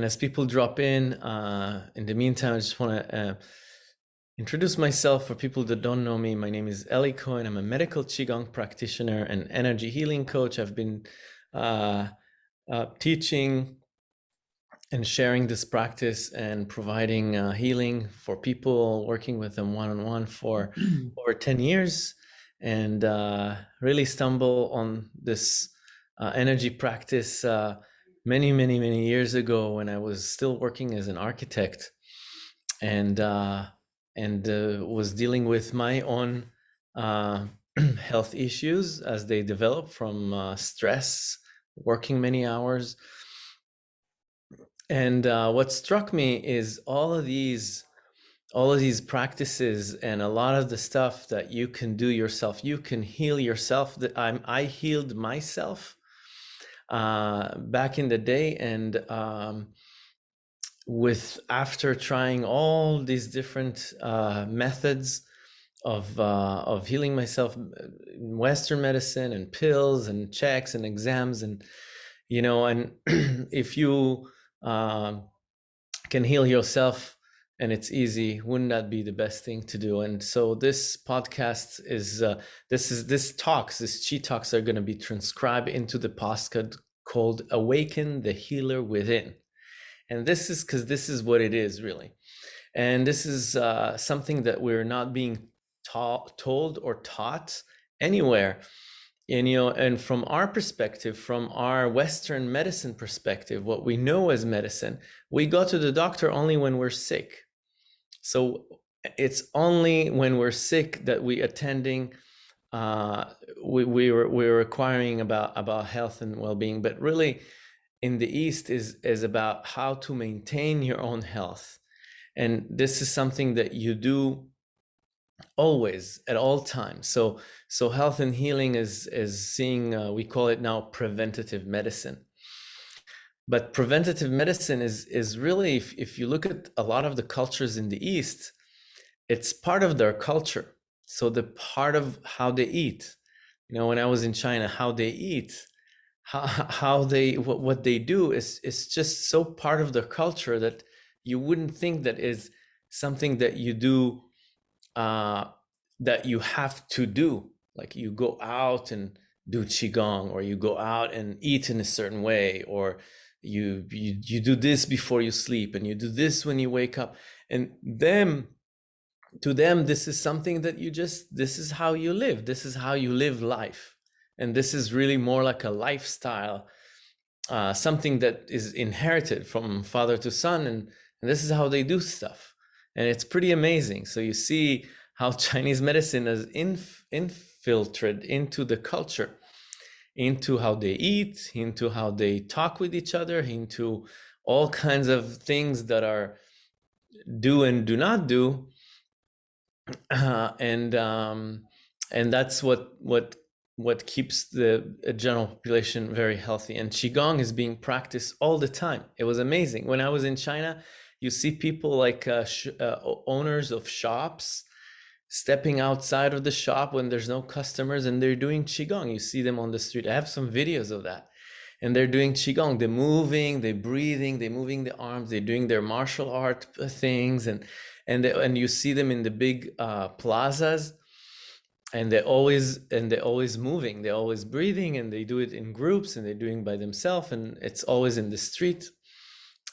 And as people drop in, uh, in the meantime, I just want to uh, introduce myself for people that don't know me. My name is Eli Cohen. I'm a medical Qigong practitioner and energy healing coach. I've been uh, uh teaching and sharing this practice and providing uh, healing for people, working with them one on one for over 10 years, and uh, really stumble on this uh, energy practice uh, many, many, many years ago when I was still working as an architect and uh, and uh, was dealing with my own uh, health issues as they develop from stress, working many hours. And uh, what struck me is all of these all of these practices and a lot of the stuff that you can do yourself. You can heal yourself. That i'm i healed myself uh, back in the day and um, with after trying all these different uh, methods of uh, of healing myself western medicine and pills and checks and exams and you know and if you um, can heal yourself and it's easy wouldn't that be the best thing to do? And so this podcast is uh, this is this talks this chi talks are going to be transcribed into the podcast called awaken the healer within. And this is because this is what it is really. And this is uh, something that we're not being taught told or taught anywhere and you know and from our perspective from our western medicine perspective what we know as medicine we go to the doctor only when we're sick so it's only when we're sick that we attending uh, we, we were we're acquiring about about health and well-being. But really in the east is is about how to maintain your own health. And this is something that you do always at all times. So so health and healing is is seeing uh, we call it now preventative medicine but preventative medicine is is really if, if you look at a lot of the cultures in the east it's part of their culture so the part of how they eat you know when i was in china how they eat how, how they what, what they do is is just so part of their culture that you wouldn't think that is something that you do uh, that you have to do. Like you go out and do qigong, or you go out and eat in a certain way, or you you you do this before you sleep, and you do this when you wake up. And them, to them, this is something that you just this is how you live. This is how you live life, and this is really more like a lifestyle. Uh, something that is inherited from father to son and, and this is how they do stuff and it's pretty amazing. So you see how Chinese medicine has inf infiltrated into the culture, into how they eat, into how they talk with each other, into all kinds of things that are do and do not do, uh, and um, and that's what what what keeps the general population very healthy. And qigong is being practiced all the time. It was amazing when I was in China you see people like uh, uh, owners of shops stepping outside of the shop when there's no customers and they're doing qigong. You see them on the street. I have some videos of that. And they're doing qigong. They're moving they're breathing they're moving the arms they're doing their martial art things. And and they, and you see them in the big uh, plazas and they're always and they're always moving. They're always breathing and they do it in groups and they're doing by themselves and it's always in the street.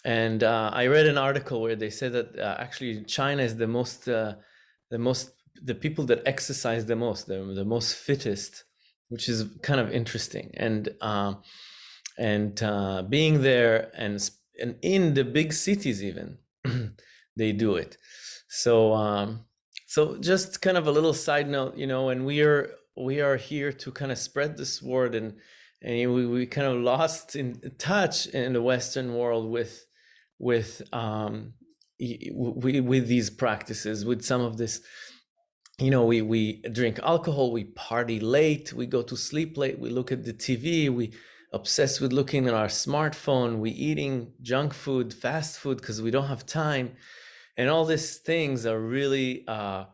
And uh, I read an article where they said that uh, actually China is the most, uh, the most, the people that exercise the most, the, the most fittest, which is kind of interesting. And um, and uh, being there and and in the big cities even, they do it. So um, so just kind of a little side note, you know, and we are we are here to kind of spread this word and and we, we kind of lost in touch in the Western world with with um, we, with these practices, with some of this. You know, we we drink alcohol, we party late, we go to sleep late, we look at the TV, we obsessed with looking at our smartphone, we eating junk food, fast food because we don't have time, and all these things are really uh,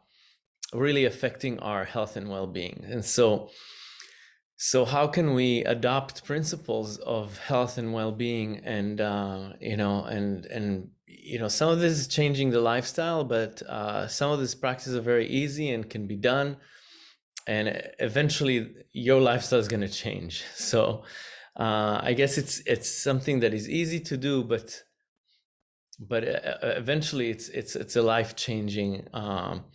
really affecting our health and well-being. And so so how can we adopt principles of health and well-being and uh, you know and and you know some of this is changing the lifestyle but uh, some of these practices are very easy and can be done and eventually your lifestyle is going to change so uh, i guess it's it's something that is easy to do but but uh, uh, eventually it's it's it's a life-changing um,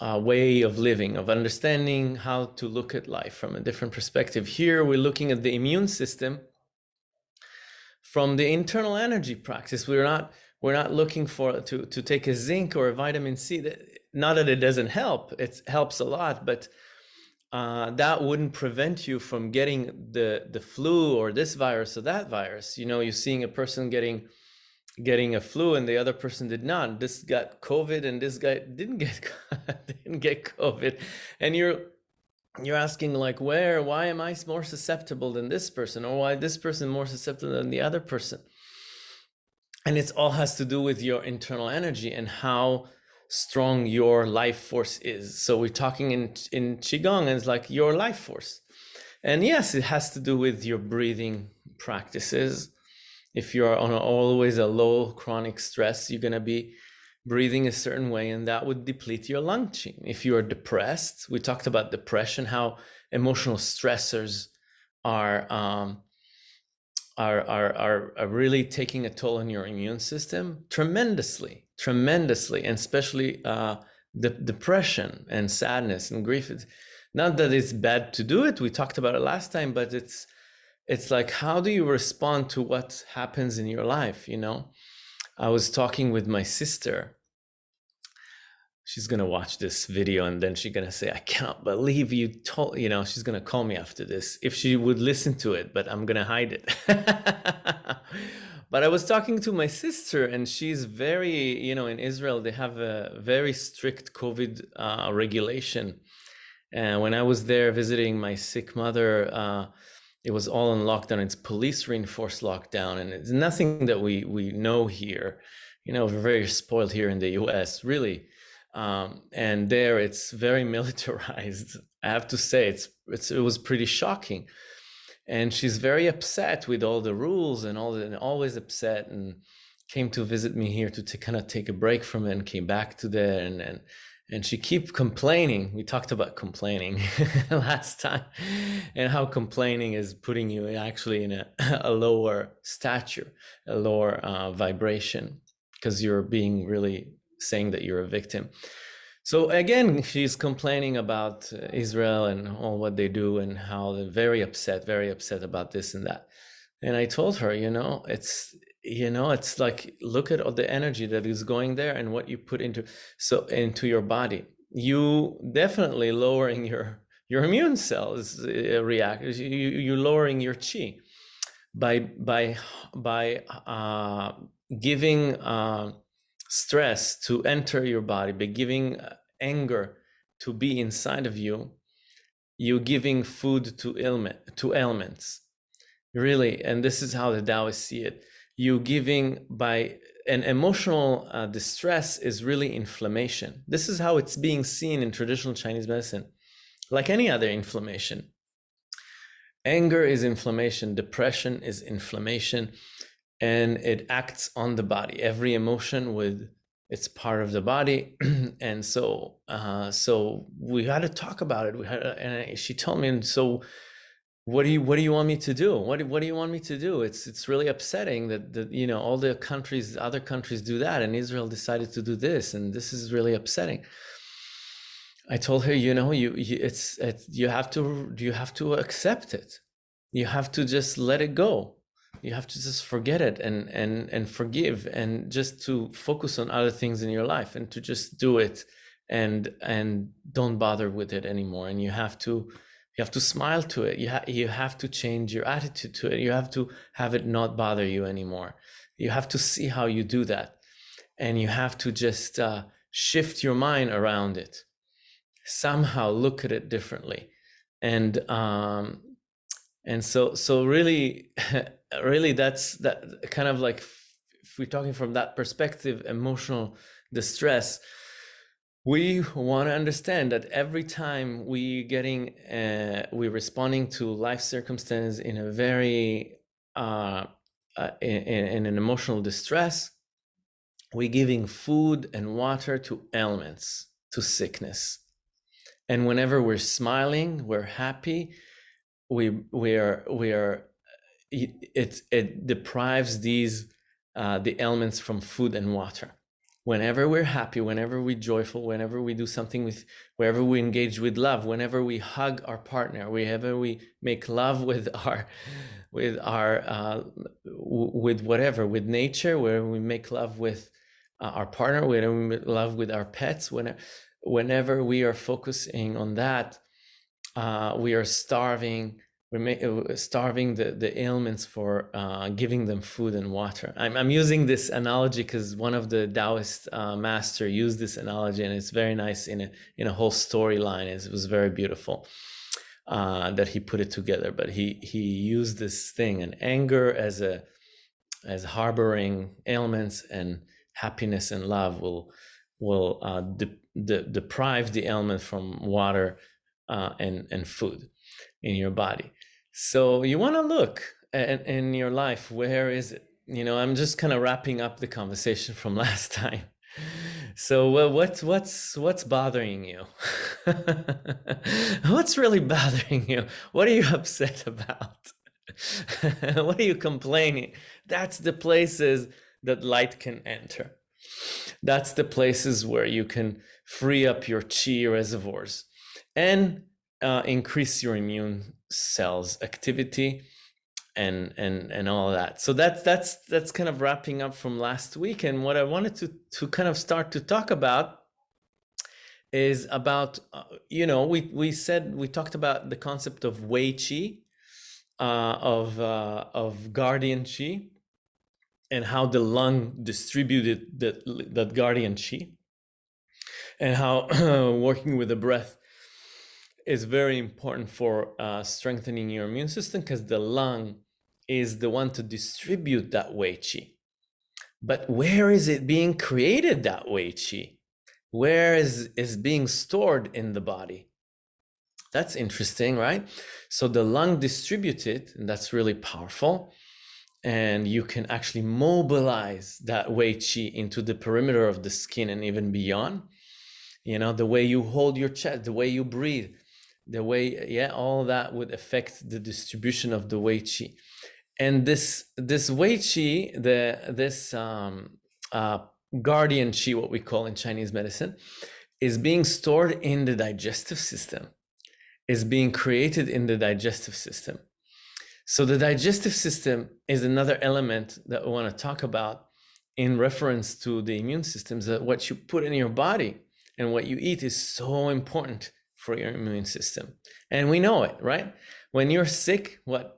uh, way of living, of understanding how to look at life from a different perspective. Here, we're looking at the immune system from the internal energy practice. We're not we're not looking for to to take a zinc or a vitamin C. Not that it doesn't help; it helps a lot, but uh, that wouldn't prevent you from getting the the flu or this virus or that virus. You know, you're seeing a person getting getting a flu and the other person did not. This got COVID and this guy didn't get didn't get COVID, and you're you're asking like where why am I more susceptible than this person or why this person more susceptible than the other person, and it all has to do with your internal energy and how strong your life force is. So we're talking in in qigong and it's like your life force. And yes, it has to do with your breathing practices if you're on a, always a low chronic stress, you're going to be breathing a certain way and that would deplete your lung qi. If you're depressed, we talked about depression, how emotional stressors are, um, are, are, are, are really taking a toll on your immune system tremendously, tremendously, and especially uh, the depression and sadness and grief. It's not that it's bad to do it. We talked about it last time, but it's it's like how do you respond to what happens in your life you know i was talking with my sister she's gonna watch this video and then she's gonna say i cannot believe you told you know she's gonna call me after this if she would listen to it but i'm gonna hide it but i was talking to my sister and she's very you know in israel they have a very strict covid uh, regulation and when i was there visiting my sick mother uh, it was all in lockdown. It's police reinforced lockdown, and it's nothing that we we know here. You know, we're very spoiled here in the U.S. Really, um, and there it's very militarized. I have to say, it's, it's it was pretty shocking, and she's very upset with all the rules and all the and always upset and came to visit me here to, kind of take a break from it and came back to there and and and she keep complaining we talked about complaining last time and how complaining is putting you actually in a, a lower stature a lower uh, vibration because you're being really saying that you're a victim. So again she's complaining about uh, israel and all what they do and how they're very upset very upset about this and that. And i told her you know it's you know it's like look at all the energy that is going there and what you put into so into your body. You definitely lowering your your immune cells uh, react you you lowering your chi by by by uh, giving uh, stress to enter your body by giving uh, anger to be inside of you you giving food to ailment to ailments really and this is how the taoists see it you giving by an emotional uh, distress is really inflammation. This is how it's being seen in traditional Chinese medicine, like any other inflammation. Anger is inflammation, depression is inflammation, and it acts on the body. Every emotion with it's part of the body, and so uh, so we had to talk about it. We had, and she told me, and so what do you what do you want me to do? What do, what do you want me to do? It's it's really upsetting that that you know all the countries other countries do that and israel decided to do this and this is really upsetting. I told her you know you, you it's it, you have to you have to accept it. You have to just let it go you have to just forget it and and and forgive and just to focus on other things in your life and to just do it and and don't bother with it anymore. And you have to you have to smile to it. You, ha- you have to change your attitude to it. You have to have it not bother you anymore. You have to see how you do that. And you have to just uh, shift your mind around it. Somehow look at it differently. And um and so so really really that's that kind of like if we're talking from that perspective emotional distress we want to understand that every time we getting uh, we're responding to life circumstances in a very uh, uh, in, in, an emotional distress we're giving food and water to ailments to sickness. And whenever we're smiling we're happy we we are we are it it deprives these uh, the elements from food and water. Whenever we're happy, whenever we're joyful, whenever we do something with, wherever we engage with love, whenever we hug our partner, whenever we make love with our, with our, uh, with whatever, with nature, where we make love with uh, our partner, whenever we make love with our pets, whenever, whenever we are focusing on that, uh, we are starving starving the, the ailments for uh, giving them food and water. I'm, I'm using this analogy because one of the Taoist uh, master used this analogy and it's very nice in a, in a whole storyline. It was very beautiful uh, that he put it together, but he, he used this thing and anger as a, as harboring ailments and happiness and love will, will uh, de de deprive the ailment from water uh, and, and food in your body. So you want to look at, in your life, where is it? You know, I'm just kind of wrapping up the conversation from last time. So uh, what's what's what's bothering you? what's really bothering you? What are you upset about? what are you complaining? That's the places that light can enter. That's the places where you can free up your chi reservoirs and uh, increase your immune cells activity and and and all that. So that's that's that's kind of wrapping up from last week. And what i wanted to to kind of start to talk about is about uh, you know we we said we talked about the concept of wei qi uh, of uh, of guardian qi and how the lung distributed that that guardian qi and how working with the breath is very important for uh, strengthening your immune system because the lung is the one to distribute that Wei Qi. But where is it being created, that Wei Qi? Where is, is being stored in the body? That's interesting, right? So the lung distributes it, and that's really powerful. And you can actually mobilize that Wei Qi into the perimeter of the skin and even beyond. You know, the way you hold your chest, the way you breathe, the way yeah all that would affect the distribution of the wei qi. And this this wei qi the this um, uh, guardian qi what we call in chinese medicine is being stored in the digestive system is being created in the digestive system. So the digestive system is another element that we want to talk about in reference to the immune systems that what you put in your body and what you eat is so important for your immune system. And we know it, right? When you're sick, what?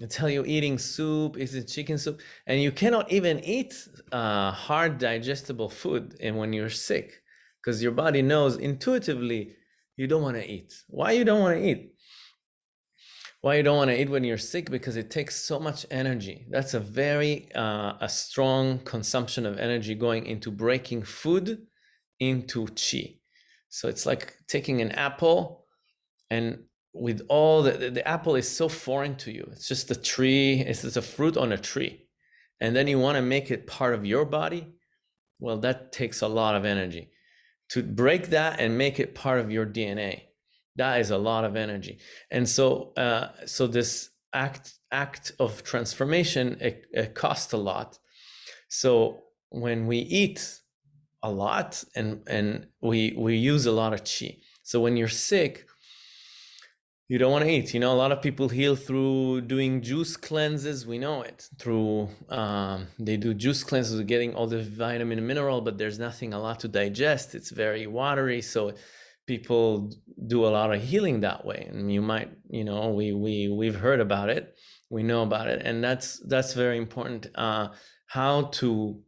I tell you eating soup, is it chicken soup? And you cannot even eat uh, hard digestible food and when you're sick because your body knows intuitively you don't want to eat. Why you don't want to eat? Why you don't want to eat when you're sick? Because it takes so much energy. That's a very uh, a strong consumption of energy going into breaking food into chi. So it's like taking an apple and with all the, the, the apple is so foreign to you. It's just a tree, it's just a fruit on a tree. And then you want to make it part of your body. Well, that takes a lot of energy to break that and make it part of your DNA. That is a lot of energy. And so, uh, so this act, act of transformation, it, it costs a lot. So when we eat a lot and and we we use a lot of chi so when you're sick you don't want to eat. You know a lot of people heal through doing juice cleanses. We know it. Through um, they do juice cleanses getting all the vitamin and mineral but there's nothing a lot to digest. It's very watery so people do a lot of healing that way. And you might you know we we we've heard about it. We know about it. And that's that's very important. Uh how to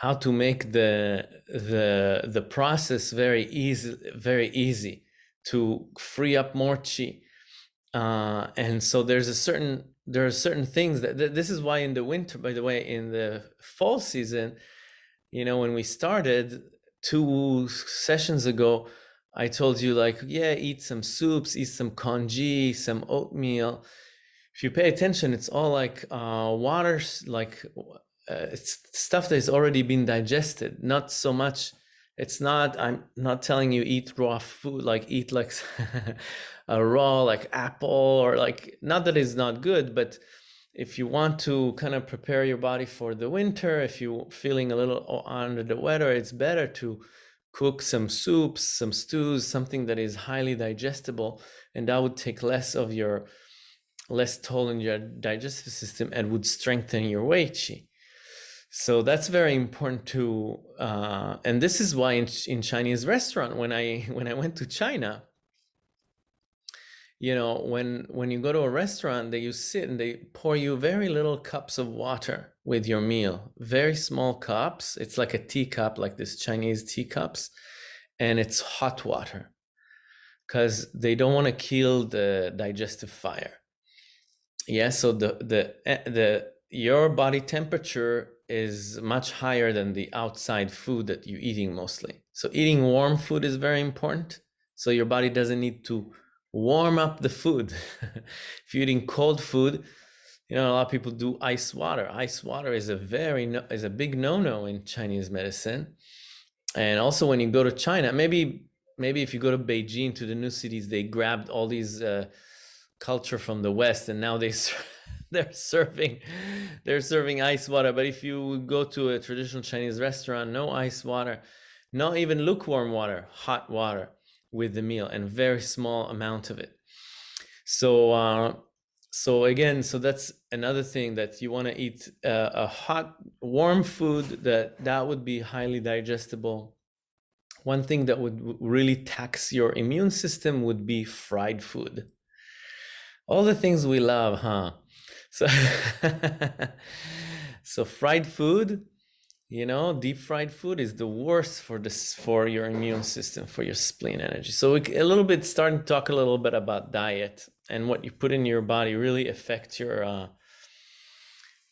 how to make the the the process very easy very easy to free up more chi uh, and so there's a certain there are certain things that this is why in the winter by the way in the fall season you know when we started two sessions ago, I told you like, yeah, eat some soups, eat some congee, some oatmeal. If you pay attention, it's all like uh, water, like uh, it's stuff that has already been digested. Not so much. It's not. I'm not telling you eat raw food, like eat like a raw like apple or like not that it's not good, but if you want to kind of prepare your body for the winter, if you're feeling a little under the weather, it's better to cook some soups, some stews, something that is highly digestible, and that would take less of your less toll in your digestive system and would strengthen your wei qi. So that's very important to, uh, and this is why in, in Chinese restaurant when I when I went to China, you know when when you go to a restaurant they you sit and they pour you very little cups of water with your meal. Very small cups. It's like a teacup like this chinese teacups and it's hot water because they don't want to kill the digestive fire. Yeah so the the eh, the your body temperature is much higher than the outside food that you're eating mostly so eating warm food is very important so your body doesn't need to warm up the food. if you're eating cold food, you know, a lot of people do ice water. Ice water is a very, no, is a big no-no in Chinese medicine. And also when you go to China, maybe, maybe if you go to Beijing, to the new cities, they grabbed all these uh, culture from the West and now they, they're serving, they're serving ice water. But if you go to a traditional Chinese restaurant, no ice water, not even lukewarm water, hot water with the meal and very small amount of it. So, uh, so again, so that's another thing that you want to eat uh, a hot, warm food that that would be highly digestible. One thing that would really tax your immune system would be fried food. All the things we love, huh? So, so fried food you know deep fried food is the worst for this for your immune system for your spleen energy. So we, a little bit starting to talk a little bit about diet and what you put in your body really affects your uh,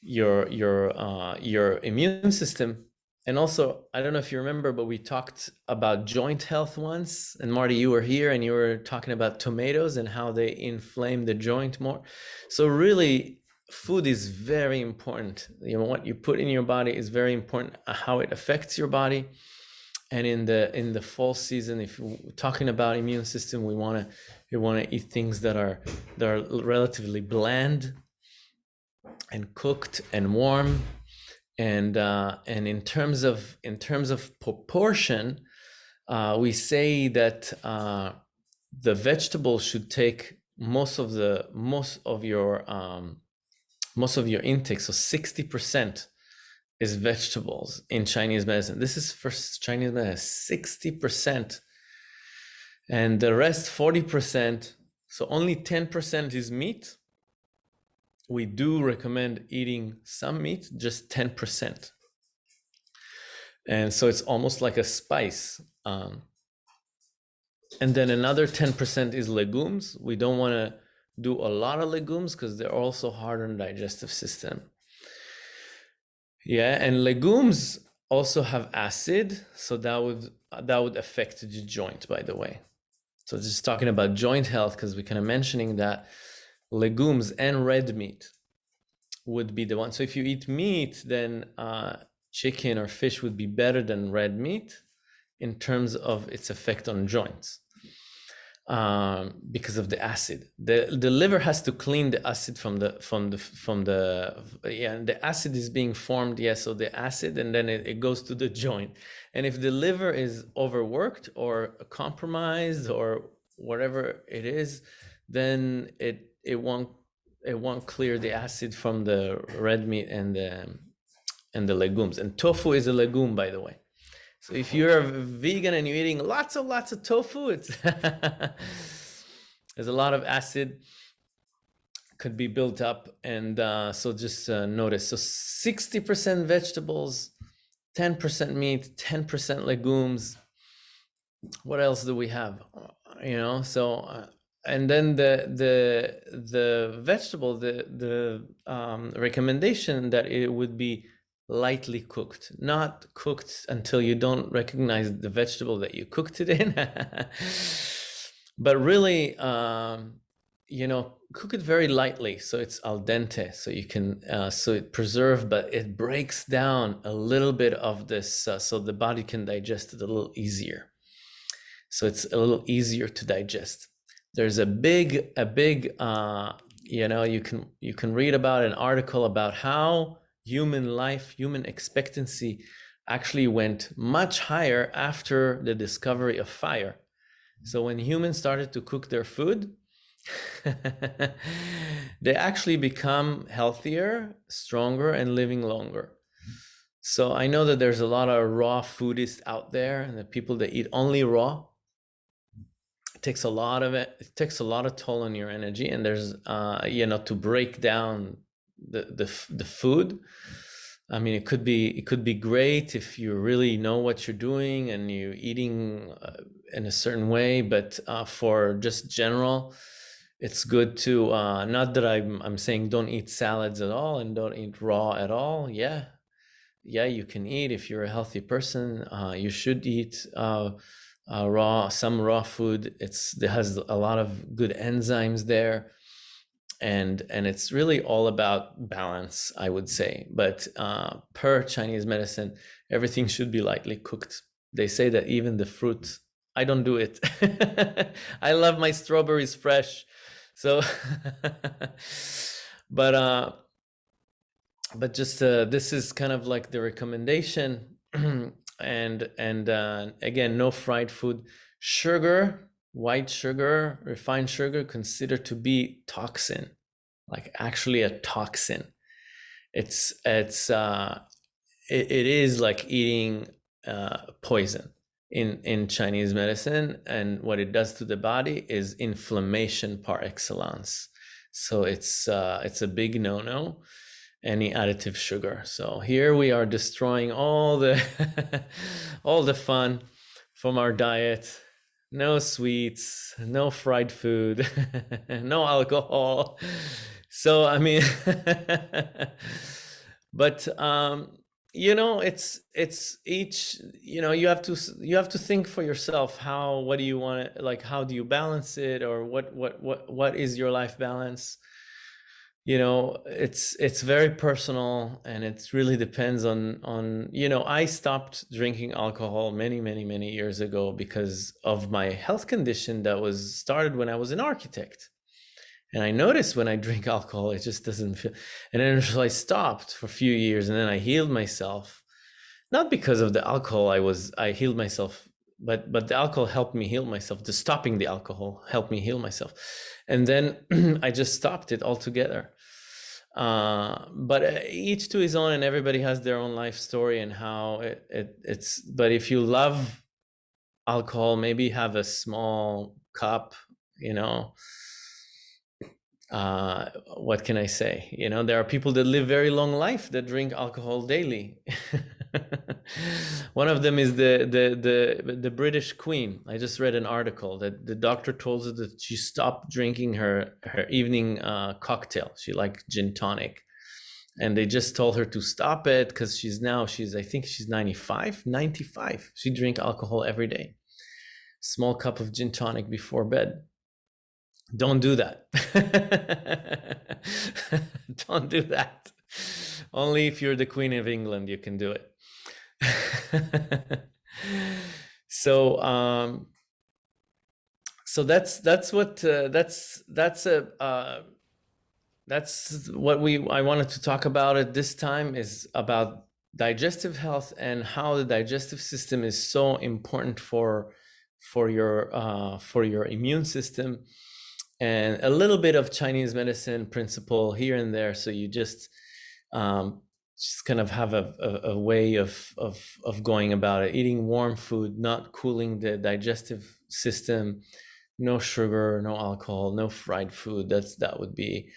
your your uh, your immune system. And also i don't know if you remember but we talked about joint health once. And marty you were here and you were talking about tomatoes and how they inflame the joint more. So really food is very important. You know, what you put in your body is very important, uh, how it affects your body. And in the in the fall season, if you're talking about immune system, we want to we want to eat things that are that are relatively bland and cooked and warm. And uh, and in terms of in terms of proportion, uh, we say that uh, the vegetables should take most of the most of your um, most of your intake, so 60% is vegetables in Chinese medicine. This is for Chinese medicine, 60%. And the rest, 40%, so only 10% is meat. We do recommend eating some meat, just 10%. And so it's almost like a spice. Um, and then another 10% is legumes. We don't want to do a lot of legumes because they're also hard on digestive system. Yeah, and legumes also have acid, so that would that would affect the joint, by the way. So just talking about joint health, because we kind of mentioning that legumes and red meat would be the one. So if you eat meat, then uh, chicken or fish would be better than red meat in terms of its effect on joints um, because of the acid. The the liver has to clean the acid from the from the from the yeah. and The acid is being formed. Yeah, so the acid and then it, it goes to the joint. And if the liver is overworked or compromised or whatever it is, then it it won't it won't clear the acid from the red meat and the and the legumes. And tofu is a legume, by the way. So if you're a vegan and you're eating lots and lots of tofu, it's there's a lot of acid could be built up. And uh, so just uh, notice, so 60% vegetables, 10% meat, 10% legumes. What else do we have? You know, so, uh, and then the, the, the vegetable, the, the um, recommendation that it would be lightly cooked, not cooked until you don't recognize the vegetable that you cooked it in, but really, um, you know, cook it very lightly so it's al dente, so you can uh, so it preserve, but it breaks down a little bit of this, uh, so the body can digest it a little easier. So it's a little easier to digest. There's a big, a big, uh, you know, you can you can read about an article about how human life, human expectancy actually went much higher after the discovery of fire. So when humans started to cook their food, they actually become healthier, stronger, and living longer. So I know that there's a lot of raw foodists out there and the people that eat only raw. It takes a lot of it. It takes a lot of toll on your energy, and there's, uh, you know, to break down the the the food. I mean, it could be it could be great if you really know what you're doing and you're eating uh, in a certain way. But uh, for just general, it's good to uh, not that I'm I'm saying don't eat salads at all and don't eat raw at all. Yeah, yeah, you can eat if you're a healthy person. Uh, you should eat uh, uh, raw some raw food. It's it has a lot of good enzymes there and and it's really all about balance i would say. But uh, per chinese medicine everything should be lightly cooked. They say that even the fruit i don't do it. I love my strawberries fresh. So but uh but just uh this is kind of like the recommendation. And and uh again no fried food. Sugar white sugar, refined sugar, considered to be toxin, like actually a toxin. It's it's uh, it, it is like eating uh, poison in in Chinese medicine, and what it does to the body is inflammation par excellence. So it's uh, it's a big no no any additive sugar. So here we are destroying all the all the fun from our diet no sweets, no fried food, no alcohol. So I mean, but um, you know, it's it's each. You know, you have to you have to think for yourself. How what do you want? Like, how do you balance it, or what what what what is your life balance? You know it's it's very personal and it really depends on on you know i stopped drinking alcohol many many many years ago because of my health condition that was started when i was an architect. And i noticed when i drink alcohol it just doesn't feel and then so i stopped for a few years and then i healed myself. Not because of the alcohol i was i healed myself but but the alcohol helped me heal myself. The stopping the alcohol helped me heal myself. And then i just stopped it altogether uh, but uh, each to his own and everybody has their own life story and how it, it it's but if you love alcohol maybe have a small cup you know uh, what can I say? You know, there are people that live very long life that drink alcohol daily. One of them is the, the the the British Queen. I just read an article that the doctor told her that she stopped drinking her her evening uh, cocktail. She liked gin tonic, and they just told her to stop it because she's now she's I think she's 95, 95. She drink alcohol every day. Small cup of gin tonic before bed don't do that. Don't do that. Only if you're the Queen of England, you can do it. so, um, so that's that's what uh, that's that's a uh, that's what we I wanted to talk about at this time is about digestive health and how the digestive system is so important for for your uh, for your immune system and a little bit of Chinese medicine principle here and there. So you just um, just kind of have a, a, a, way of, of, of going about it, eating warm food, not cooling the digestive system, no sugar, no alcohol, no fried food. That's, that would be,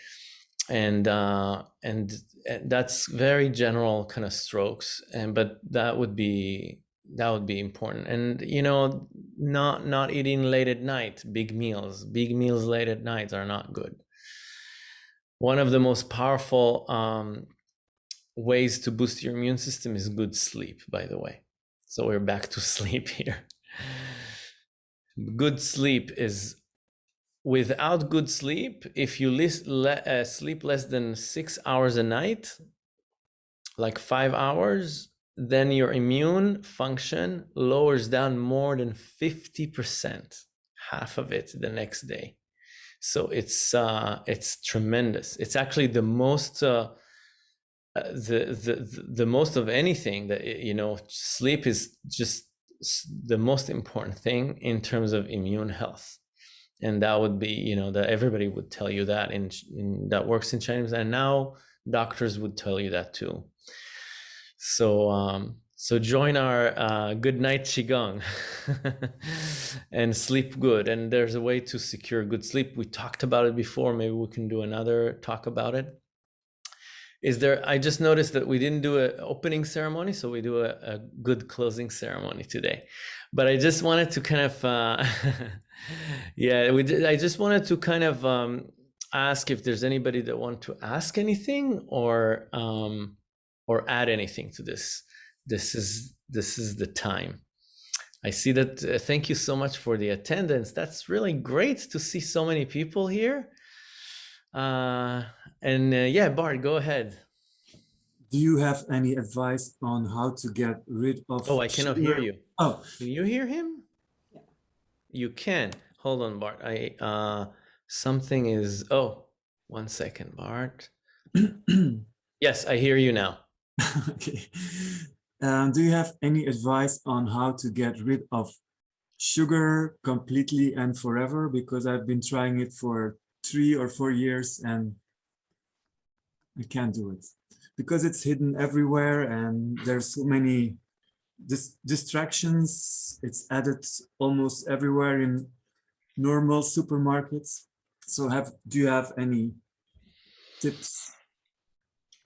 and, uh, and, and that's very general kind of strokes. And, but that would be that would be important. And you know not not eating late at night big meals. Big meals late at night are not good. One of the most powerful um, ways to boost your immune system is good sleep, by the way. So we're back to sleep here. Good sleep is without good sleep, if you uh, sleep less than six hours a night, like five hours, then your immune function lowers down more than 50%, half of it the next day. So it's uh, it's tremendous. It's actually the most uh the, the the most of anything that you know sleep is just the most important thing in terms of immune health. And that would be you know that everybody would tell you that in, in that works in chinese and now doctors would tell you that too. So um so join our uh, good night qigong and sleep good. And there's a way to secure good sleep. We talked about it before. Maybe we can do another talk about it is there i just noticed that we didn't do an opening ceremony so we do a, a good closing ceremony today. But i just wanted to kind of uh, yeah we did, i just wanted to kind of um, ask if there's anybody that want to ask anything or um, or add anything to this. This is this is the time. I see that uh, thank you so much for the attendance. That's really great to see so many people here uh, and uh, yeah, Bart, go ahead. Do you have any advice on how to get rid of? Oh, I cannot hear you. Oh, can you hear him? Yeah. You can. Hold on, Bart. I uh, something is. Oh, one second, Bart. yes, I hear you now. okay. Um, do you have any advice on how to get rid of sugar completely and forever? Because I've been trying it for three or four years and I can't do it because it's hidden everywhere and there's so many dis distractions. It's added almost everywhere in normal supermarkets. So have do you have any tips?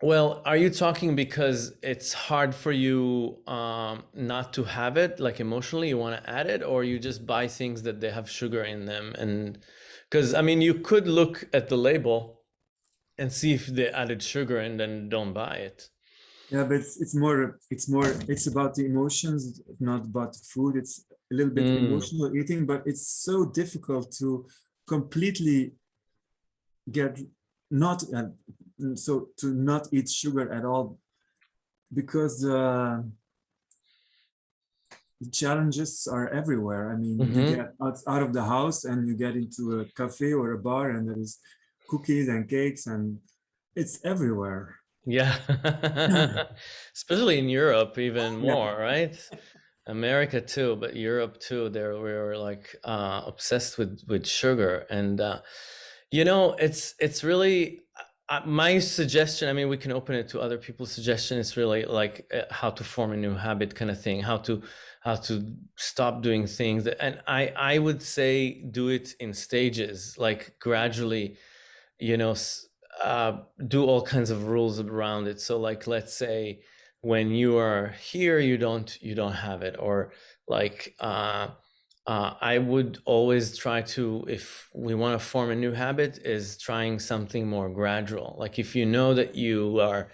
Well, are you talking because it's hard for you um, not to have it, like emotionally, you want to add it, or you just buy things that they have sugar in them and because I mean, you could look at the label and see if they added sugar and then don't buy it. Yeah, but it's, it's more, it's more, it's about the emotions, not about food. It's a little bit mm. emotional eating, but it's so difficult to completely get not, uh, so to not eat sugar at all because uh, the challenges are everywhere. I mean, mm -hmm. you mm-hmm. get out, out of the house and you get into a cafe or a bar and there is cookies and cakes and it's everywhere. Yeah, especially in Europe, even more, yeah. right? America too, but Europe too. There we are like uh, obsessed with with sugar, and uh, you know, it's it's really uh, my suggestion. I mean, we can open it to other people's suggestion. It's really like uh, how to form a new habit, kind of thing. How to how to stop doing things. And i i would say do it in stages like gradually you know uh, do all kinds of rules around it. So like let's say when you are here you don't you don't have it. Or like uh, uh, I would always try to, if we want to form a new habit, is trying something more gradual. Like if you know that you are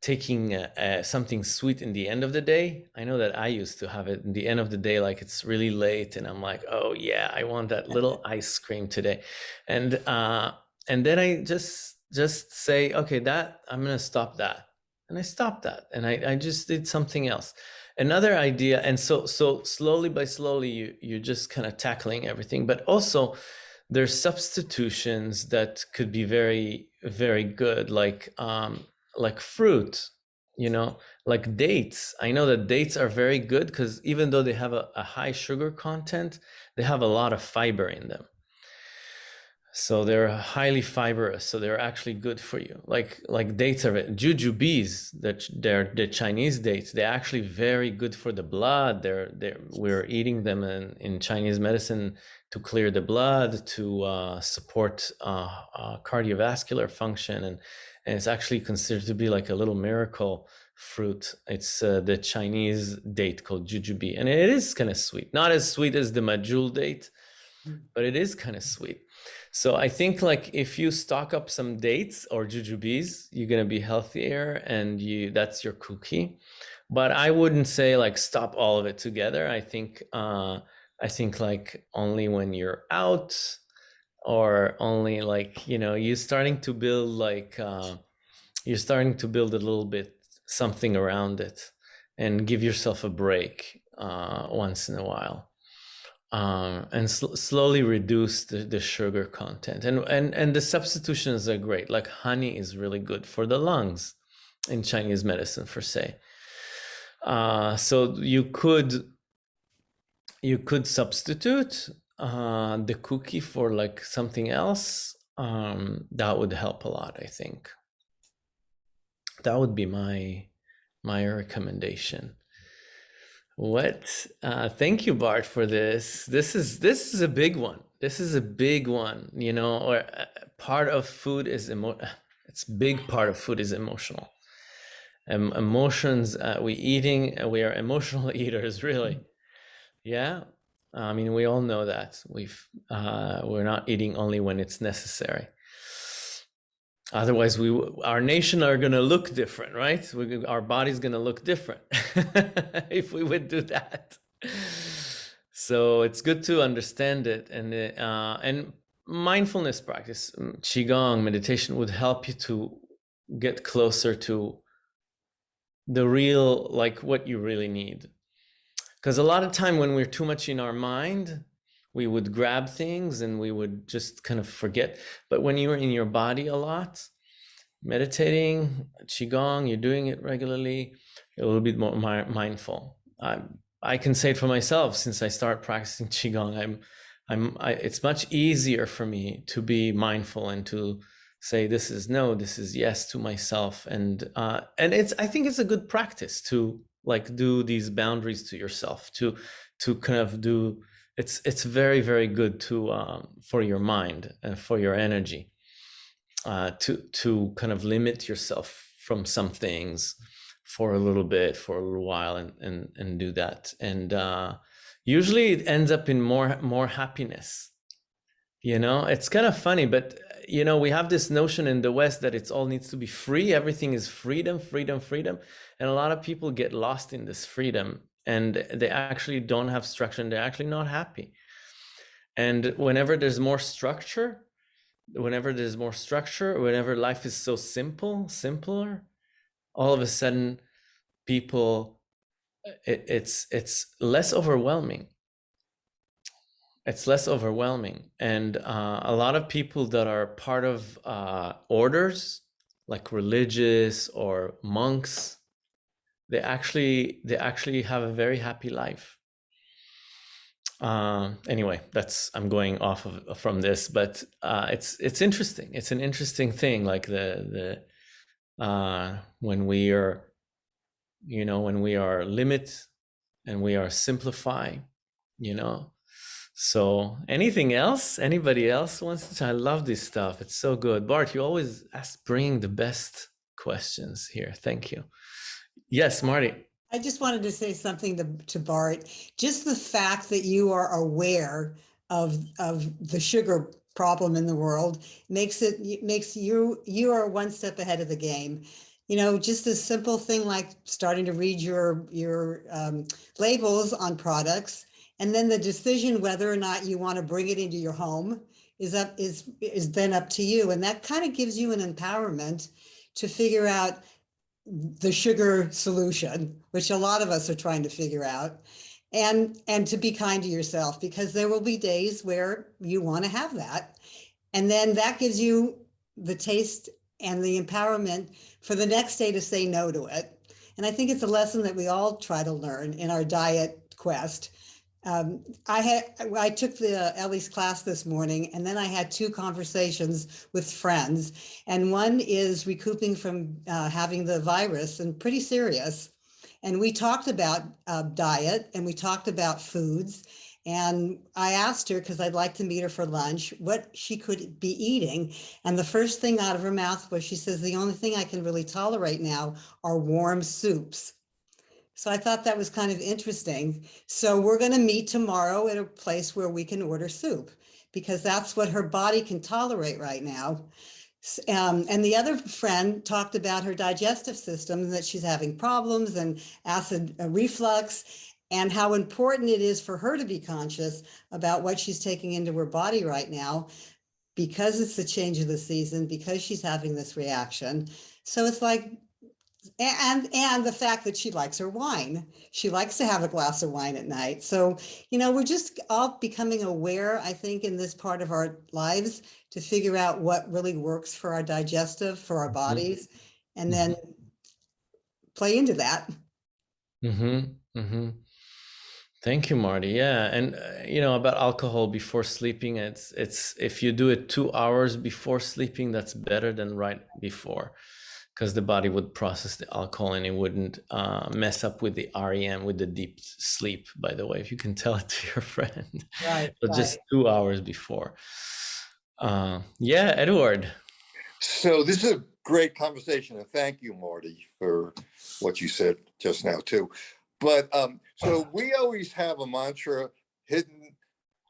taking uh, uh, something sweet in the end of the day. I know that I used to have it in the end of the day, like it's really late and I'm like, oh yeah, I want that little ice cream today. And, uh, and then I just, just say, okay, that I'm going to stop that. And I stopped that and I, I just did something else. Another idea. And so, so slowly by slowly, you, you're just kind of tackling everything, but also there's substitutions that could be very, very good. Like, um, like fruit, you know, like dates. I know that dates are very good because even though they have a, a, high sugar content, they have a lot of fiber in them. So they're highly fibrous. So they're actually good for you. Like like dates are jujubes, that they're the Chinese dates. They're actually very good for the blood. They're they're we're eating them in, in Chinese medicine to clear the blood, to uh, support uh, uh, cardiovascular function and and it's actually considered to be like a little miracle fruit. It's uh, the Chinese date called jujube, and it is kind of sweet. Not as sweet as the Medjool date, hmm. but it is kind of sweet. So I think like if you stock up some dates or jujubes, you're gonna be healthier and you that's your cookie. But I wouldn't say like stop all of it together. I think uh I think like only when you're out or only like, you know, you're starting to build like uh you're starting to build a little bit something around it and give yourself a break uh once in a while um, and sl slowly reduce the, the sugar content. And, and, and the substitutions are great. Like honey is really good for the lungs in Chinese medicine, for say. Uh, so you could you could substitute uh, the cookie for like something else. Um, that would help a lot, I think. That would be my my recommendation. What? Uh, thank you, Bart, for this. This is this is a big one. This is a big one. You know, or uh, part of food is emo. It's big part of food is emotional. Um, emotions. Uh, we eating. We are emotional eaters, really. Yeah. I mean, we all know that. We've uh, we're not eating only when it's necessary. Otherwise, we our nation are going to look different, right? We, our body's going to look different if we would do that. So it's good to understand it, and uh, and mindfulness practice, mm, qigong meditation would help you to get closer to the real, like what you really need. Because a lot of time when we're too much in our mind, we would grab things and we would just kind of forget. But when you're in your body a lot, meditating, qigong, you're doing it regularly, a little bit more mindful. I, I can say it for myself since I start practicing qigong. I'm, I'm. I, it's much easier for me to be mindful and to say this is no, this is yes to myself, and uh, and it's. I think it's a good practice to like do these boundaries to yourself to to kind of do it's it's very very good to um, for your mind and for your energy uh, to to kind of limit yourself from some things for a little bit for a little while and and and do that. And uh, usually it ends up in more more happiness you know? It's kind of funny but you know we have this notion in the west that it's all needs to be free everything is freedom freedom freedom and a lot of people get lost in this freedom and they actually don't have structure and they're actually not happy. And whenever there's more structure, whenever there's more structure, whenever life is so simple, simpler, all of a sudden people, it, it's, it's less overwhelming. It's less overwhelming. And uh, a lot of people that are part of uh, orders, like religious or monks, they actually they actually have a very happy life. Uh, anyway that's i'm going off of from this but uh, it's it's interesting. It's an interesting thing like the the uh, when we are you know when we are limit and we are simplify you know so anything else anybody else wants to i love this stuff it's so good bart you always ask bring the best questions here thank you Yes, Marty. I just wanted to say something to, to Bart. Just the fact that you are aware of of the sugar problem in the world makes it makes you you are one step ahead of the game. You know, just a simple thing like starting to read your your um, labels on products, and then the decision whether or not you want to bring it into your home is up is is then up to you, and that kind of gives you an empowerment to figure out the sugar solution, which a lot of us are trying to figure out, and, and to be kind to yourself because there will be days where you want to have that. And then that gives you the taste and the empowerment for the next day to say no to it. And I think it's a lesson that we all try to learn in our diet quest um, I had I took the Ellie's class this morning, and then I had two conversations with friends, and one is recouping from uh, having the virus and pretty serious. And we talked about uh, diet and we talked about foods. And I asked her, because I'd like to meet her for lunch, what she could be eating. And the first thing out of her mouth was she says, the only thing I can really tolerate now are warm soups. So I thought that was kind of interesting. So we're going to meet tomorrow at a place where we can order soup because that's what her body can tolerate right now. Um, and the other friend talked about her digestive system that she's having problems and acid uh, reflux and how important it is for her to be conscious about what she's taking into her body right now because it's the change of the season, because she's having this reaction. So it's like, and, and the fact that she likes her wine. She likes to have a glass of wine at night. So, you know, we're just all becoming aware, I think, in this part of our lives to figure out what really works for our digestive, for our bodies, and then play into that. Mm-hmm. Mm-hmm. Thank you, Marty. Yeah, and uh, you know about alcohol before sleeping. It's it's if you do it two hours before sleeping, that's better than right before, because the body would process the alcohol and it wouldn't uh, mess up with the REM with the deep sleep. By the way, if you can tell it to your friend, Right. but just two hours before. Uh, yeah, Edward. So this is a great conversation and thank you, Marty, for what you said just now too. But um, so we always have a mantra hidden,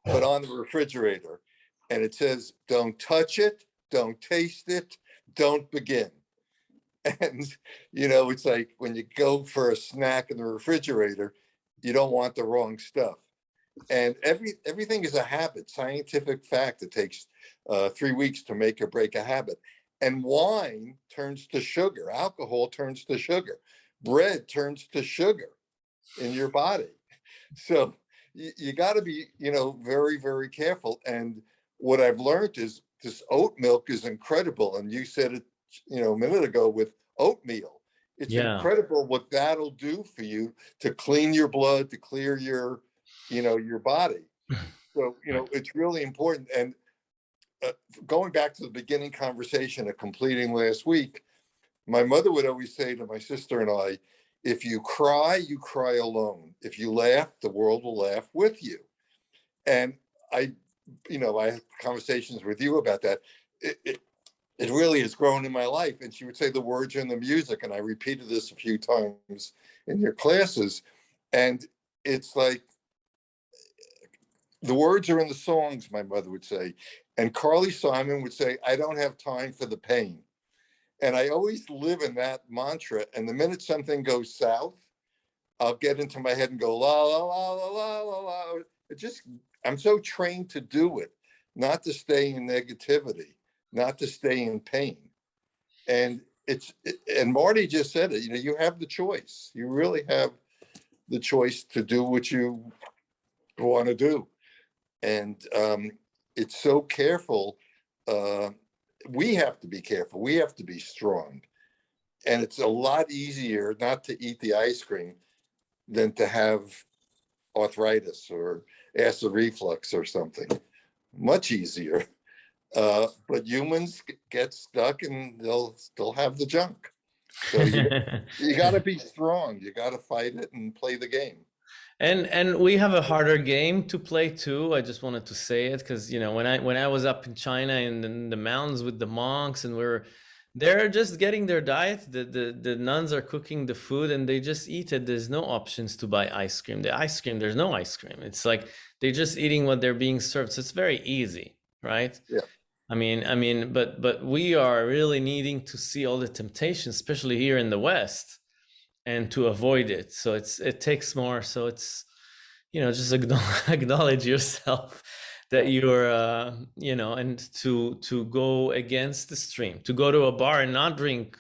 but on the refrigerator. And it says, don't touch it, don't taste it, don't begin. And, you know, it's like when you go for a snack in the refrigerator, you don't want the wrong stuff. And every, everything is a habit, scientific fact. It takes uh, three weeks to make or break a habit. And wine turns to sugar, alcohol turns to sugar, bread turns to sugar in your body. So you, you got to be, you know, very, very careful. And what I've learned is this oat milk is incredible. And you said it, you know, a minute ago with oatmeal. It's Yeah. incredible what that'll do for you to clean your blood, to clear your, you know, your body. So, you know, it's really important. And uh, going back to the beginning conversation of completing last week, my mother would always say to my sister and I, if you cry, you cry alone. If you laugh, the world will laugh with you. And I, you know, I have conversations with you about that. It, it, it really has grown in my life. And she would say the words in the music. And I repeated this a few times in your classes. And it's like the words are in the songs, my mother would say. And Carly Simon would say, I don't have time for the pain. And I always live in that mantra. And the minute something goes south, I'll get into my head and go, la, la, la, la, la, la, la. It just, I'm so trained to do it, not to stay in negativity, not to stay in pain. And it's, and Marty just said it, you know, you have the choice. You really have the choice to do what you want to do. And um, it's so careful. Uh, we have to be careful. We have to be strong. And it's a lot easier not to eat the ice cream than to have arthritis or acid reflux or something. Much easier. Uh, but humans get stuck and they'll still have the junk. So you, you gotta be strong. You gotta fight it and play the game. and and we have a harder game to play too i just wanted to say it because you know when i when i was up in china in the, in the mountains with the monks and we are they're just getting their diet the, the the nuns are cooking the food and they just eat it there's no options to buy ice cream the ice cream there's no ice cream it's like they're just eating what they're being served so it's very easy right Yeah. I mean i mean but but we are really needing to see all the temptations especially here in the west and to avoid it. So it's it takes more. So it's you know just acknowledge yourself that you're uh you know and to to go against the stream to go to a bar and not drink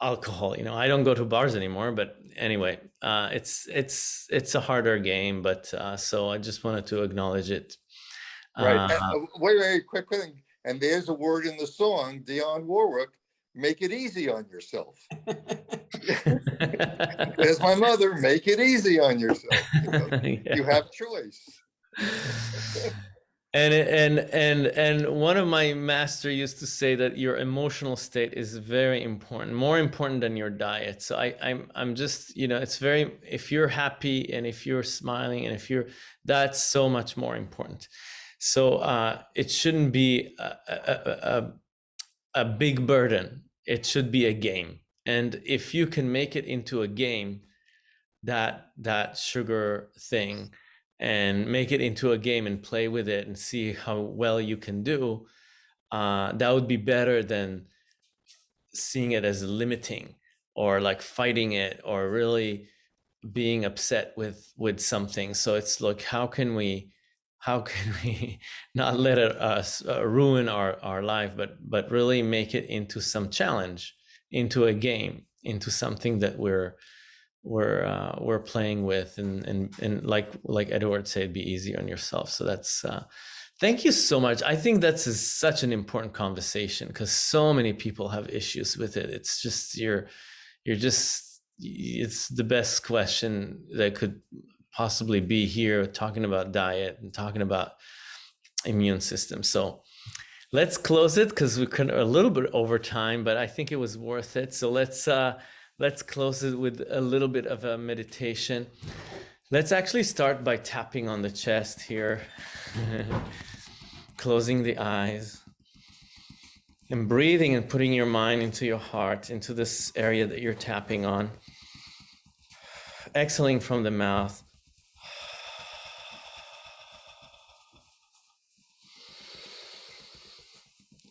alcohol. You know i don't go to bars anymore but anyway uh it's it's it's a harder game but uh so i just wanted to acknowledge it. Right. Uh, uh, wait, wait, quick thing. And there's a word in the song, Dionne Warwick, make it easy on yourself. There's my mother, make it easy on yourself. You, know, Yeah. you have choice. and and and and one of my master used to say that your emotional state is very important more important than your diet so i i'm i'm just you know it's very if you're happy and if you're smiling and if you're that's so much more important so uh it shouldn't be a a, a, a, big burden. It should be a game. And if you can make it into a game that that sugar thing and make it into a game and play with it and see how well you can do, uh, that would be better than seeing it as limiting or like fighting it or really being upset with with something. So it's like how can we how can we not let it us uh, ruin our our life but but really make it into some challenge into a game into something that we're we're uh, we're playing with? And and and like like edward said be easy on yourself. So that's uh thank you so much. I think that's a, such an important conversation because so many people have issues with it. It's just you're you're just it's the best question that could possibly be here talking about diet and talking about immune system. So let's close it because we're kind of a little bit over time but i think it was worth it. So let's uh let's close it with a little bit of a meditation. Let's actually start by tapping on the chest here closing the eyes and breathing and putting your mind into your heart into this area that you're tapping on. Exhaling from the mouth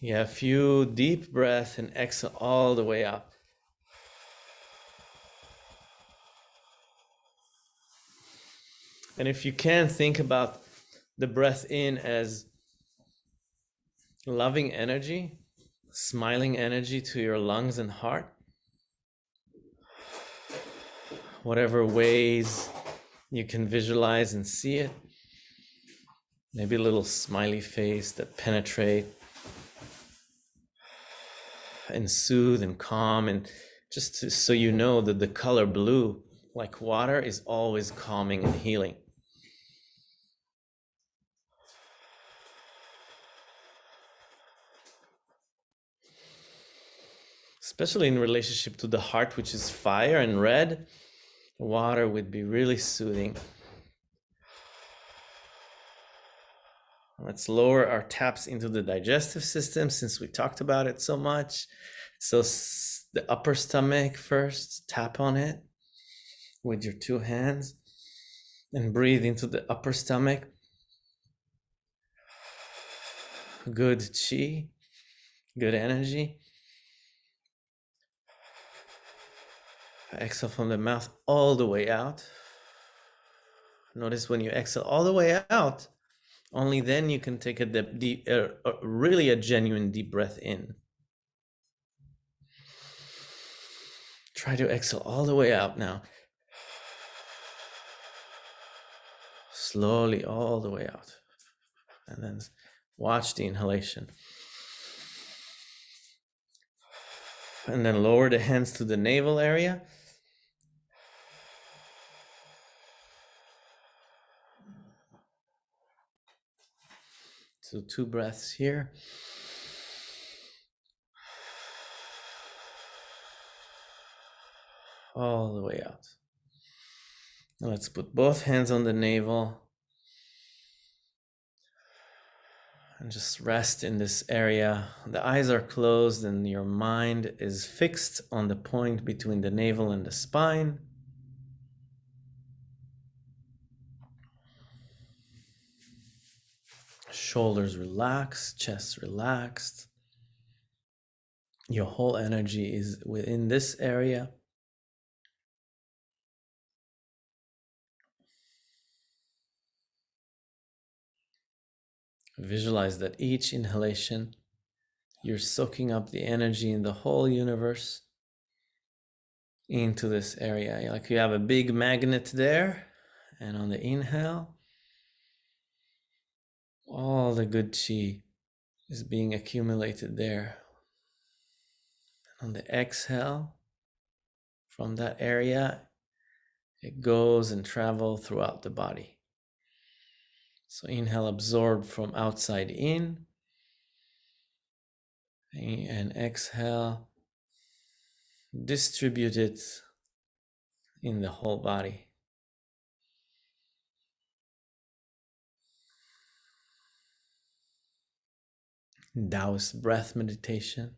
Yeah, a few deep breath and exhale all the way up. And if you can think about the breath in as loving energy, smiling energy to your lungs and heart, whatever ways you can visualize and see it. Maybe a little smiley face that penetrate and soothe and calm and just to, so you know that the color blue like water is always calming and healing. Especially in relationship to the heart which is fire and red water would be really soothing Let's lower our taps into the digestive system since we talked about it so much. So the upper stomach first, tap on it with your two hands and breathe into the upper stomach. Good chi, good energy. Exhale from the mouth all the way out. Notice when you exhale all the way out, only then you can take a deep, deep uh, really a genuine deep breath in. Try to exhale all the way out now. Slowly all the way out. And then watch the inhalation. And then lower the hands to the navel area. So two breaths here. All the way out. Now let's put both hands on the navel. And just rest in this area. The eyes are closed and your mind is fixed on the point between the navel and the spine. Shoulders relaxed, chest relaxed. Your whole energy is within this area. Visualize that each inhalation, you're soaking up the energy in the whole universe into this area. Like you have a big magnet there, and on the inhale, all the good chi is being accumulated there. On the exhale from that area, it goes and travel throughout the body. So inhale, absorb from outside in, and exhale, distribute it in the whole body. Taoist breath meditation.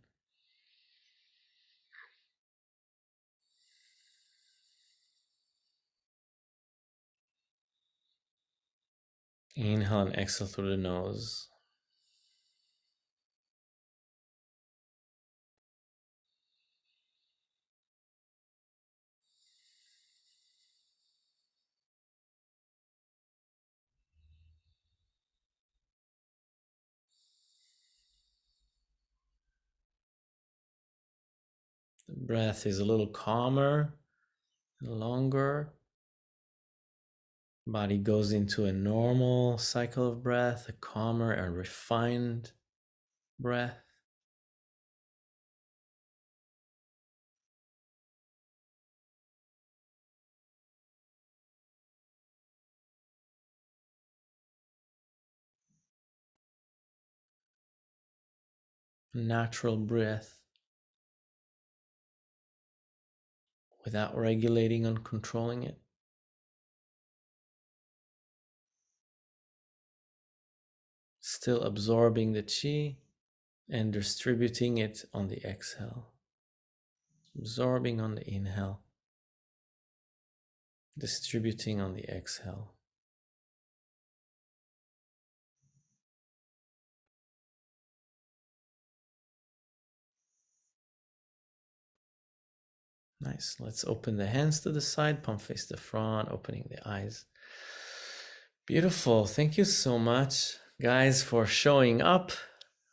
Inhale and exhale through the nose. The breath is a little calmer, longer. Body goes into a normal cycle of breath, a calmer and refined breath. Natural breath without regulating and controlling it. Still absorbing the chi and distributing it on the exhale. Absorbing on the inhale, distributing on the exhale. Nice. Let's open the hands to the side, palm face the front, opening the eyes. Beautiful. Thank you so much, guys, for showing up,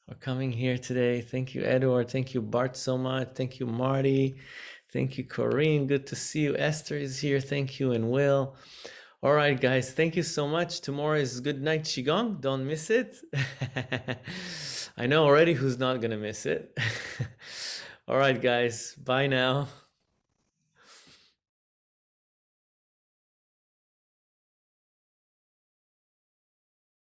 for coming here today. Thank you, Edward. Thank you, Bart, so much. Thank you, Marty. Thank you, Corinne. Good to see you. Esther is here. Thank you, and Will. All right, guys. Thank you so much. Tomorrow is good night Qigong. Don't miss it. I know already who's not going to miss it. All right, guys. Bye now.